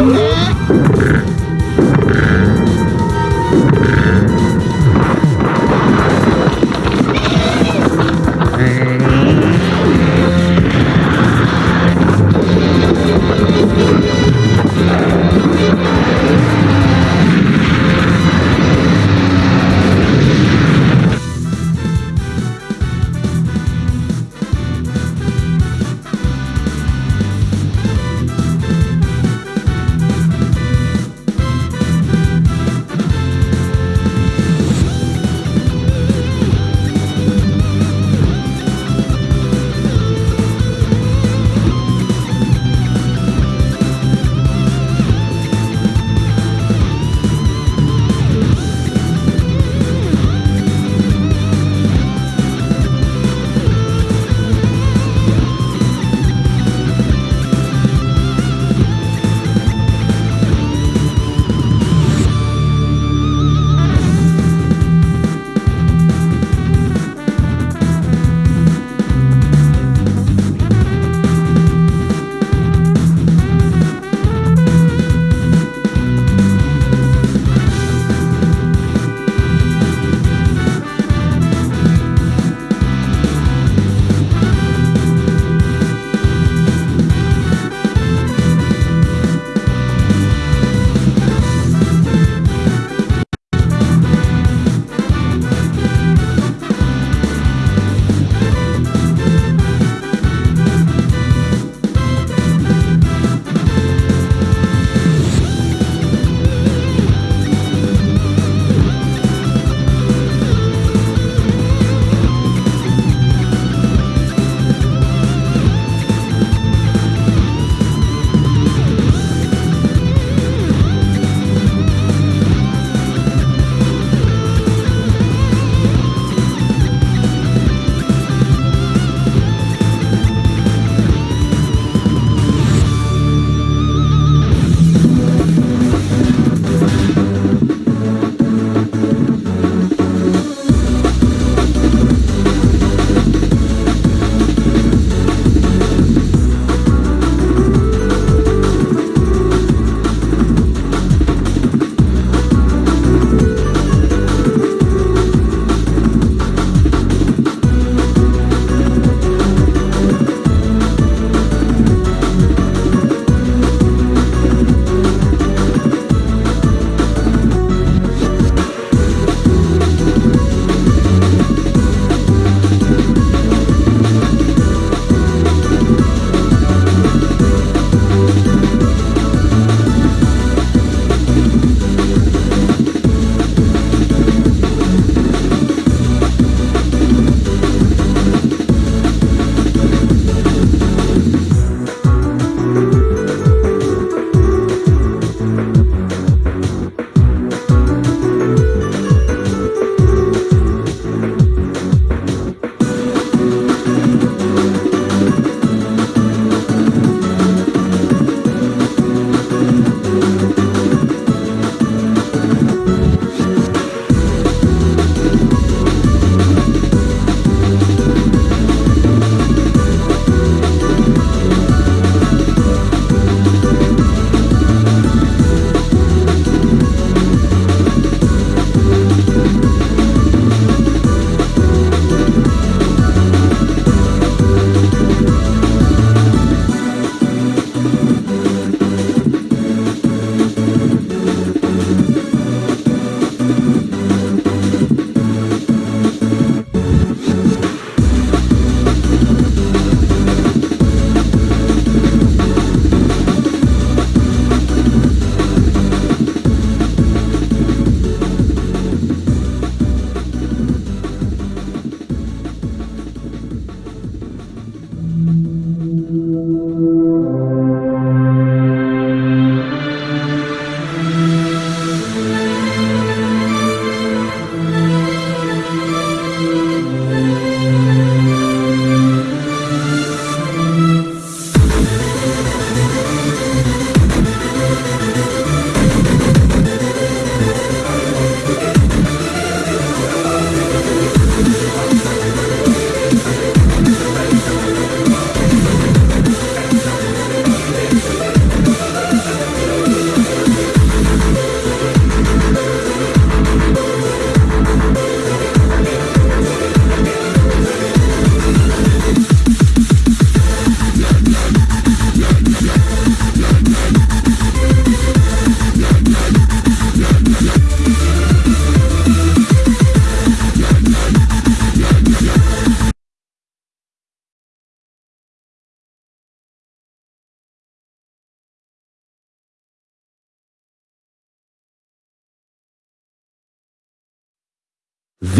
Uhum.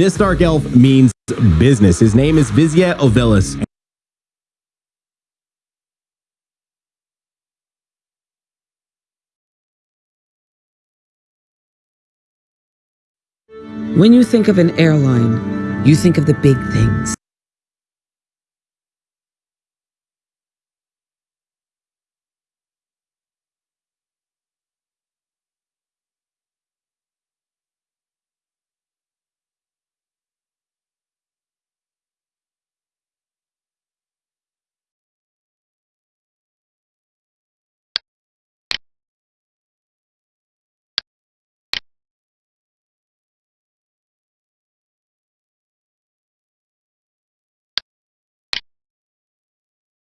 This dark elf means business. His name is Vizia Ovilis. When you think of an airline, you think of the big things